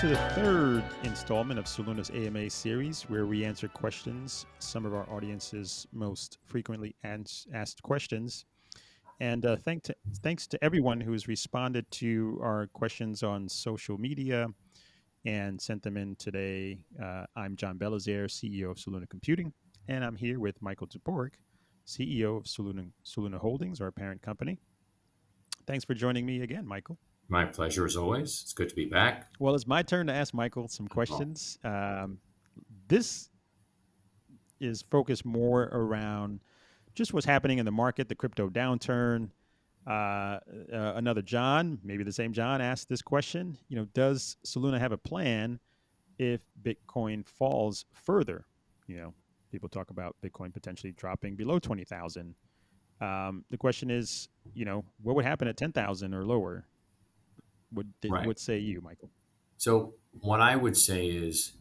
to the third installment of Soluna's AMA series, where we answer questions, some of our audience's most frequently asked questions. And uh, thank to, thanks to everyone who has responded to our questions on social media and sent them in today. Uh, I'm John Belizaire, CEO of Soluna Computing, and I'm here with Michael Toporek, CEO of Soluna, Soluna Holdings, our parent company. Thanks for joining me again, Michael. My pleasure as always. It's good to be back. Well, it's my turn to ask Michael some questions. Um, this is focused more around just what's happening in the market, the crypto downturn. Uh, uh, another John, maybe the same John, asked this question. You know, does Soluna have a plan if Bitcoin falls further? You know, people talk about Bitcoin potentially dropping below twenty thousand. Um, the question is, you know, what would happen at ten thousand or lower? What did, right. what say you, Michael? So what I would say is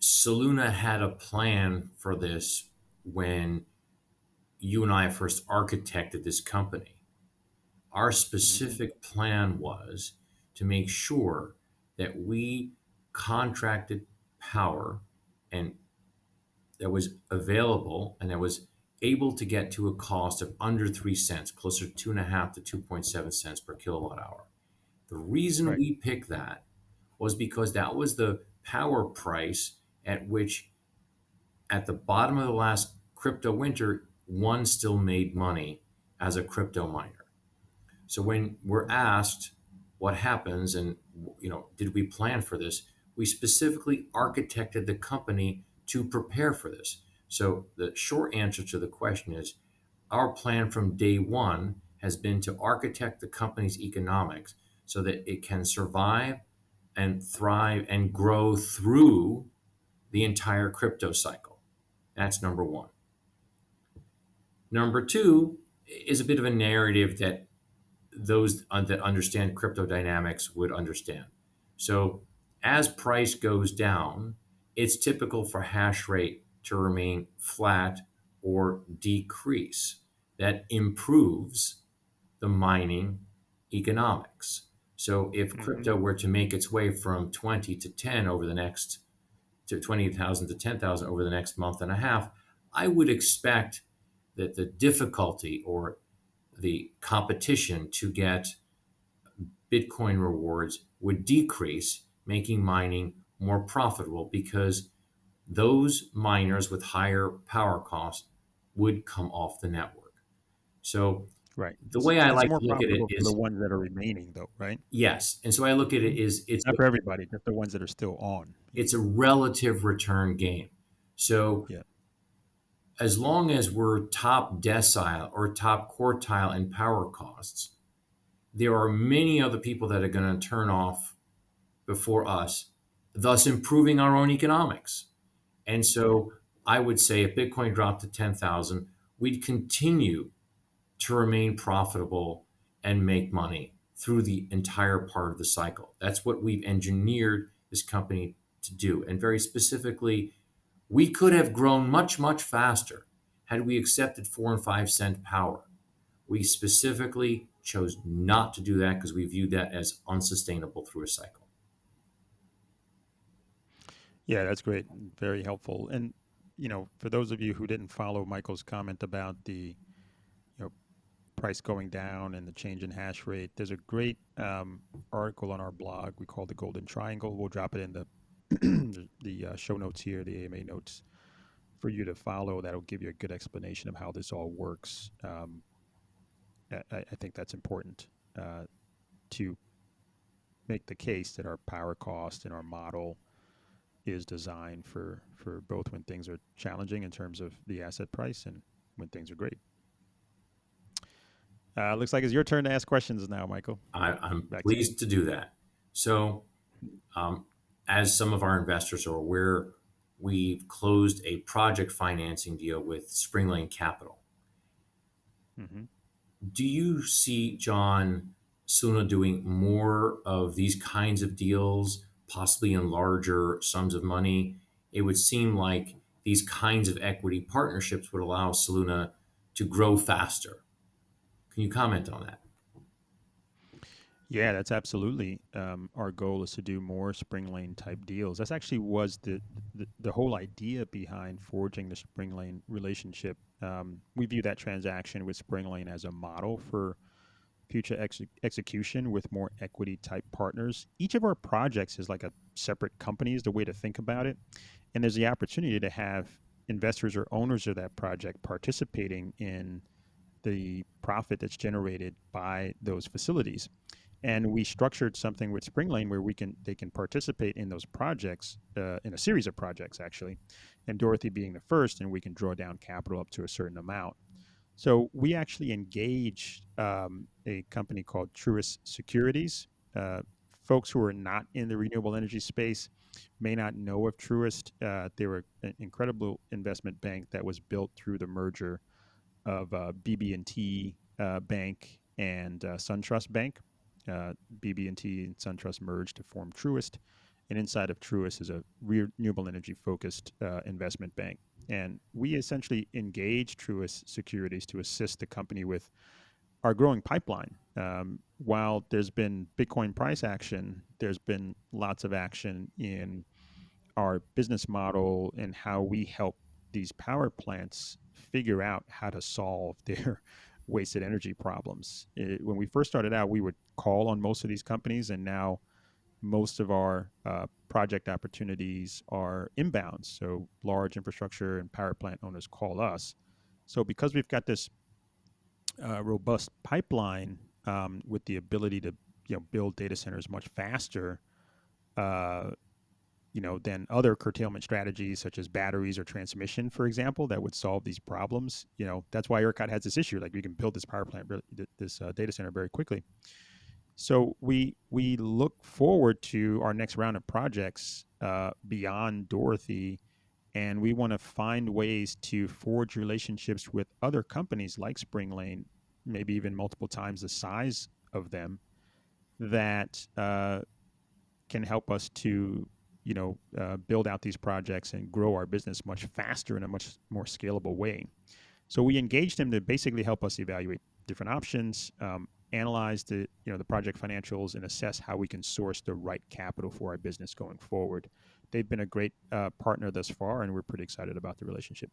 Soluna had a plan for this when you and I first architected this company. Our mm-hmm. specific plan was to make sure that we contracted power and that was available and that was able to get to a cost of under three cents, closer to two and a half to 2.7 cents per kilowatt hour. The reason right. we picked that was because that was the power price at which, at the bottom of the last crypto winter, one still made money as a crypto miner. So when we're asked what happens and you know did we plan for this, we specifically architected the company to prepare for this. So the short answer to the question is our plan from day one has been to architect the company's economics so that it can survive and thrive and grow through the entire crypto cycle. That's number one. Number two is a bit of a narrative that those uh, that understand crypto dynamics would understand. So as price goes down, it's typical for hash rate to remain flat or decrease. That improves the mining economics. So if mm-hmm. crypto were to make its way from 20 to 10 over the next to 20,000 to 10,000 over the next month and a half, I would expect that the difficulty or the competition to get Bitcoin rewards would decrease, making mining more profitable because those miners with higher power costs would come off the network. So right. The way I like to look at it is the ones that are remaining though, right? Yes. And so I look at it is it's not for everybody, just the ones that are still on. It's a relative return game. So yeah. as long as we're top decile or top quartile in power costs, there are many other people that are going to turn off before us, thus improving our own economics. And so I would say if Bitcoin dropped to 10,000, we'd continue to remain profitable and make money through the entire part of the cycle. That's what we've engineered this company to do. And very specifically, we could have grown much, much faster had we accepted four and five cent power. We specifically chose not to do that because we viewed that as unsustainable through a cycle. Yeah, that's great. Very helpful. And you know, for those of you who didn't follow Michael's comment about the you know price going down and the change in hash rate, there's a great um, article on our blog we call the Golden Triangle. We'll drop it in the the uh, show notes here, the AMA notes, for you to follow. That'll give you a good explanation of how this all works. Um, I, I, think that's important uh, to make the case that our power cost and our model is designed for for both when things are challenging in terms of the asset price and when things are great. Uh, looks like it's your turn to ask questions now, Michael. I, am pleased to, to, do that. So, um, as some of our investors are aware, we've closed a project financing deal with Spring Lane Capital. Mm-hmm. Do you see John Suna doing more of these kinds of deals? Possibly in larger sums of money, it would seem like these kinds of equity partnerships would allow Soluna to grow faster. Can you comment on that? Yeah, that's absolutely um, our goal is to do more Spring Lane type deals. That's actually was the, the the whole idea behind forging the Spring Lane relationship. Um, we view that transaction with Spring Lane as a model for future ex- execution with more equity type partners. Each of our projects is like a separate company, is the way to think about it. And there's the opportunity to have investors or owners of that project participating in the profit that's generated by those facilities. And we structured something with Spring Lane where we can they can participate in those projects uh, in a series of projects actually, and Dorothy being the first, and we can draw down capital up to a certain amount. So we actually engaged um, a company called Truist Securities. Uh, folks who are not in the renewable energy space may not know of Truist. Uh, they were an incredible investment bank that was built through the merger of uh, BB&T uh, Bank and uh, SunTrust Bank. Uh, BB&T and SunTrust merged to form Truist, and inside of Truist is a renewable energy focused uh, investment bank. And we essentially engage Truist Securities to assist the company with our growing pipeline. Um, while there's been Bitcoin price action, there's been lots of action in our business model and how we help these power plants figure out how to solve their wasted energy problems. It, when we first started out, we would call on most of these companies, and now most of our uh, project opportunities are inbound. So large infrastructure and power plant owners call us. So because we've got this uh, robust pipeline um, with the ability to you know build data centers much faster, uh, you know, than other curtailment strategies such as batteries or transmission, for example, that would solve these problems. You know, that's why ERCOT has this issue. Like we can build this power plant, this uh, data center very quickly. So we we look forward to our next round of projects uh, beyond Dorothy, and we want to find ways to forge relationships with other companies like Spring Lane, maybe even multiple times the size of them, that uh, can help us to you know uh, build out these projects and grow our business much faster in a much more scalable way. So we engaged them to basically help us evaluate different options, um, analyze the you know the project financials and assess how we can source the right capital for our business going forward. They've been a great uh, partner thus far, and we're pretty excited about the relationship.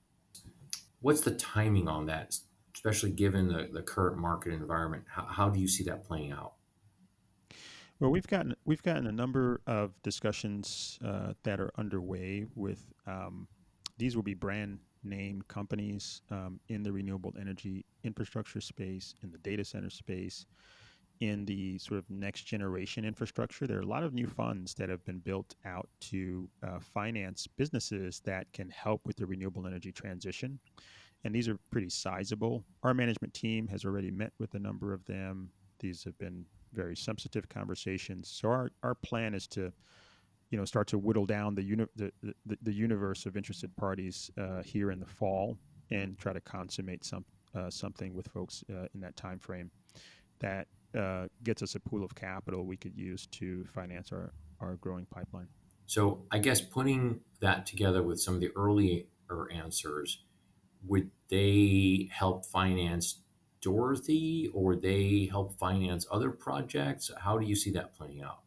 What's the timing on that, especially given the, the current market environment? How, how do you see that playing out? Well, we've gotten we've gotten a number of discussions uh, that are underway with. Um, these will be brand name companies um, in the renewable energy infrastructure space, in the data center space, in the sort of next generation infrastructure. There are a lot of new funds that have been built out to uh, finance businesses that can help with the renewable energy transition. And these are pretty sizable. Our management team has already met with a number of them. These have been very sensitive conversations. So our, our plan is to you know start to whittle down the uni- the, the, the universe of interested parties uh, here in the fall and try to consummate some uh, something with folks uh, in that time frame that uh, gets us a pool of capital we could use to finance our our growing pipeline. So I guess putting that together with some of the earlier answers, would they help finance Dorothy or they help finance other projects? How do you see that playing out?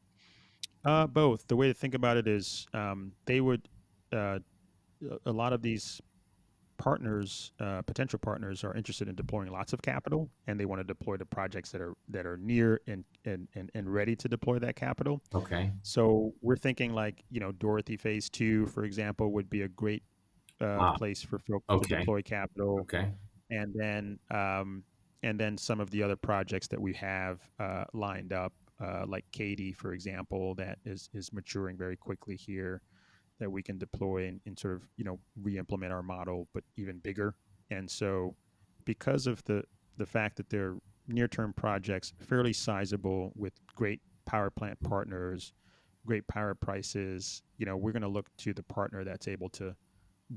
Uh, both. The way to think about it is um, they would, uh, a lot of these partners, uh, potential partners, are interested in deploying lots of capital, and they want to deploy the projects that are that are near and and and, and ready to deploy that capital. Okay. So we're thinking like you know Dorothy Phase Two, for example, would be a great uh, Ah, place for folks to deploy capital, Okay. and then um, and then some of the other projects that we have uh, lined up uh, like Kati, for example, that is is maturing very quickly here, that we can deploy and, and sort of you know re-implement our model, but even bigger. And so, because of the the fact that they're near-term projects, fairly sizable with great power plant partners, great power prices, you know, we're going to look to the partner that's able to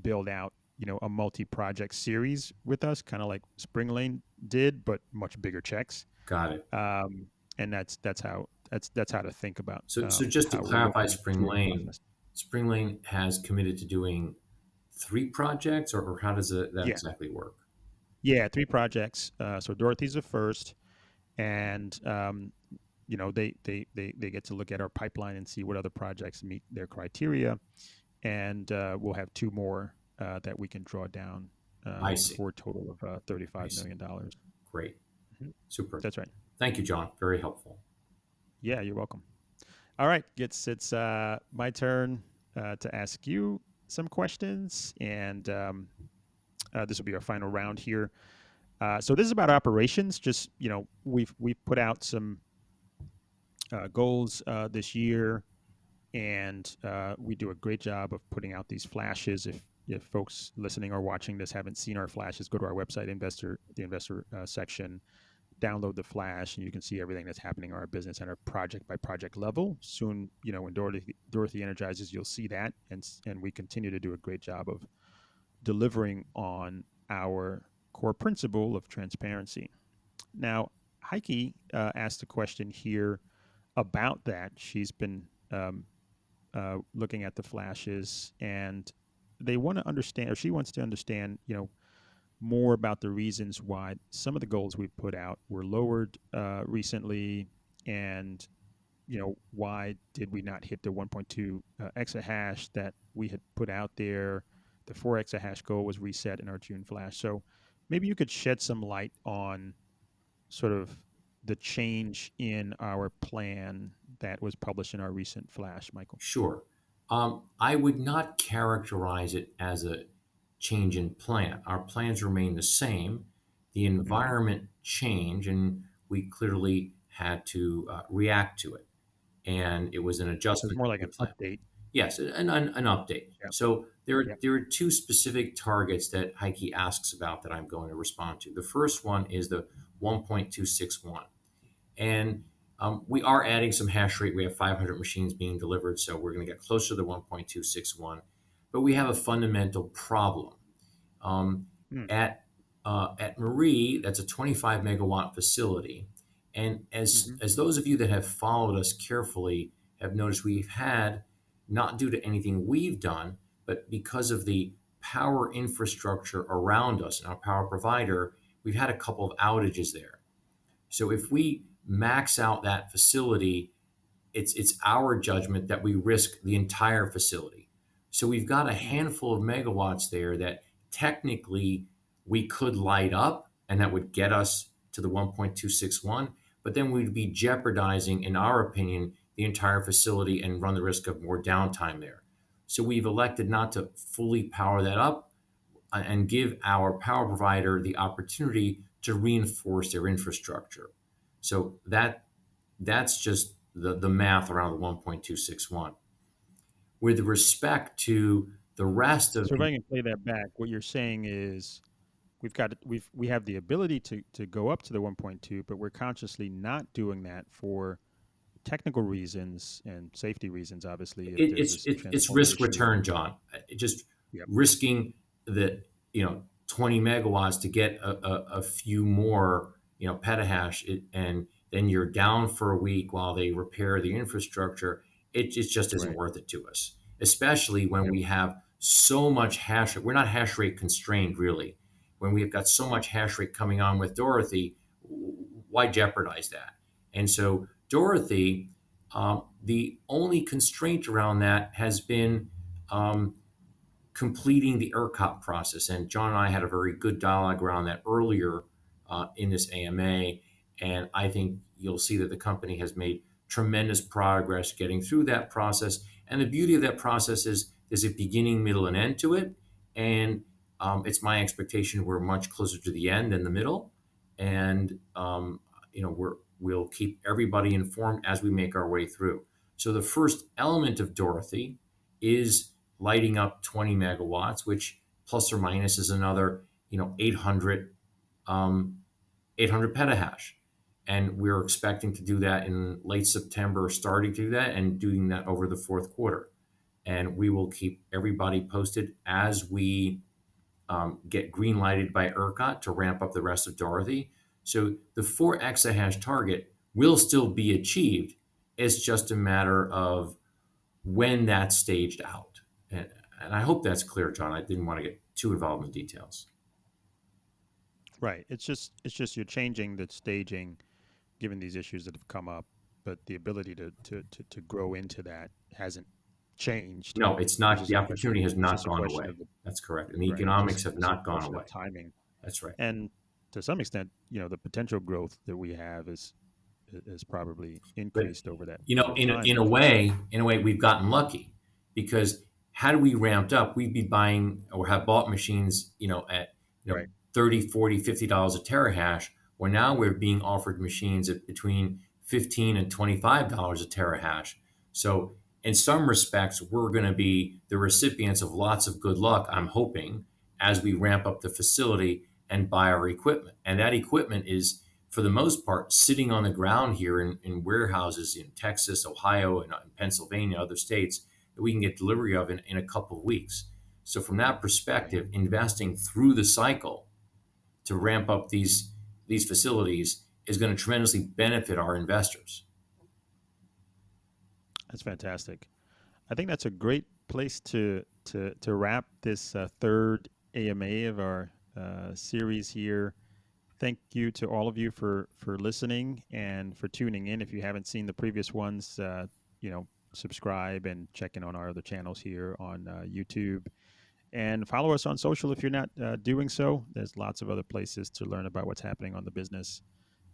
build out you know a multi-project series with us, kind of like Spring Lane did, but much bigger checks. Got it. Um, and that's that's how that's that's how to think about. So, so Um, just to clarify, Spring Lane. Spring Lane has committed to doing three projects, or, or how does it, that Yeah, exactly work? yeah, three projects. Uh, so Dorothy's the first, and um, you know, they, they, they, they get to look at our pipeline and see what other projects meet their criteria. And uh, we'll have two more uh, that we can draw down uh, I see. for a total of uh, I $35 see. million. dollars. Great. Mhm. Super. That's right. Thank you, John. Very helpful. Yeah, you're welcome. All right, it's it's uh, my turn uh, to ask you some questions, and um, uh, this will be our final round here. Uh, so this is about operations. Just you know, we've we've put out some uh, goals uh, this year, and we do a great job of putting out these flashes. If if folks listening or watching this haven't seen our flashes, go to our website, investor the investor section, download the flash, and you can see everything that's happening in our business our project by project level. Soon, you know, when Dorothy Dorothy energizes, you'll see that, and and we continue to do a great job of delivering on our core principle of transparency. Now, Heike uh, asked a question here about that. She's been um, uh, looking at the flashes, and they want to understand, or she wants to understand, you know, more about the reasons why some of the goals we've put out were lowered uh, recently, and you know why did we not hit the 1.2 uh, exahash that we had put out there? The 4 exahash goal was reset in our June flash. So maybe you could shed some light on sort of the change in our plan that was published in our recent flash, Michael. Sure. Um, I would not characterize it as a change in plan. Our plans remain the same. The environment changed, and we clearly had to uh, react to it. And it was an it's adjustment. more like an plan. update. Yes, an, an, an update. Yeah. So there, are Yeah. there are two specific targets that Heike asks about that I'm going to respond to. The first one is the 1.261. And um, we are adding some hash rate. We have 500 machines being delivered, so we're going to get closer to the 1.261. But we have a fundamental problem. Um, Hmm. At uh, at Marie, that's a 25 megawatt facility, and as Mhm. as those of you that have followed us carefully have noticed, we've had not due to anything we've done, but because of the power infrastructure around us and our power provider, we've had a couple of outages there. So if we max out that facility, it's it's our judgment that we risk the entire facility. So we've got a handful of megawatts there that technically we could light up and that would get us to the 1.261, but then we'd be jeopardizing, in our opinion, the entire facility and run the risk of more downtime there. So we've elected not to fully power that up uh, and give our power provider the opportunity to reinforce their infrastructure. So that that's just the, the math around the 1.261. With respect to the rest of So if I can play that back, what you're saying is we've got we've we have the ability to to go up to the 1.2, but we're consciously not doing that for technical reasons and safety reasons. Obviously, it, it's it, it's risk return, John. Just Yep. risking the you know 20 megawatts to get a, a, a few more you know petahash, it, and then you're down for a week while they repair the infrastructure. It, it just isn't Right. worth it to us, especially when Yep. we have so much hash rate. We're not hash rate constrained really. When we've got so much hash rate coming on with Dorothy, why jeopardize that? And so Dorothy, um, the only constraint around that has been um, completing the ERCOT process. And John and I had a very good dialogue around that earlier uh, in this AMA. And I think you'll see that the company has made tremendous progress getting through that process. And the beauty of that process is there's a beginning, middle, and end to it. And um, it's my expectation we're much closer to the end than the middle. And um, you know we're we'll keep everybody informed as we make our way through. So the first element of Dorothy is lighting up 20 megawatts, which plus or minus is another, you know, 800, um, 800 petahash. And we're expecting to do that in late September, starting to do that and doing that over the fourth quarter. And we will keep everybody posted as we um, get green lighted by ERCOT to ramp up the rest of Dorothy. So the four exahash target will still be achieved. It's just a matter of when that's staged out. And, and I hope that's clear, John. I didn't want to get too involved in the details. Right. It's just it's just you're changing the staging, given these issues that have come up. but the ability to to to, to grow into that hasn't changed. No, it's It's not. just The opportunity has not gone away. the- That's correct. And the right, economics have not gone away. Timing. That's right. And to some extent, you know, the potential growth that we have is is probably increased over that. You know, in a, in a way, in a way, we've gotten lucky because had we ramped up, we'd be buying or have bought machines, you know, at you know, Right. 30, 40, 50 dollars a terahash, where now we're being offered machines at between 15 and 25 dollars a terahash. So in some respects, we're going to be the recipients of lots of good luck, I'm hoping, as we ramp up the facility and buy our equipment. And that equipment is, for the most part, sitting on the ground here in, in warehouses in Texas, Ohio, and Pennsylvania, other states that we can get delivery of in, in a couple of weeks. So, from that perspective, investing through the cycle to ramp up these, these facilities is going to tremendously benefit our investors. That's fantastic. I think that's a great place to to to wrap this uh, third AMA of our uh, series here. Thank you to all of you for for listening and for tuning in. If you haven't seen the previous ones, uh, you know, subscribe and check in on our other channels here on uh, YouTube. And follow us on social if you're not uh, doing so. There's lots of other places to learn about what's happening on the business.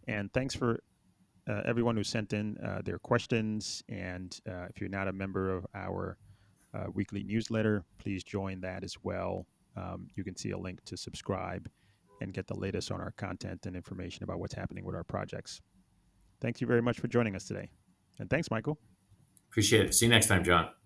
And thanks for uh, everyone who sent in uh, their questions. And uh, if you're not a member of our uh, weekly newsletter, please join that as well. Um, you can see a link to subscribe and get the latest on our content and information about what's happening with our projects. Thank you very much for joining us today. And thanks, Michael. Appreciate it. See you next time, John.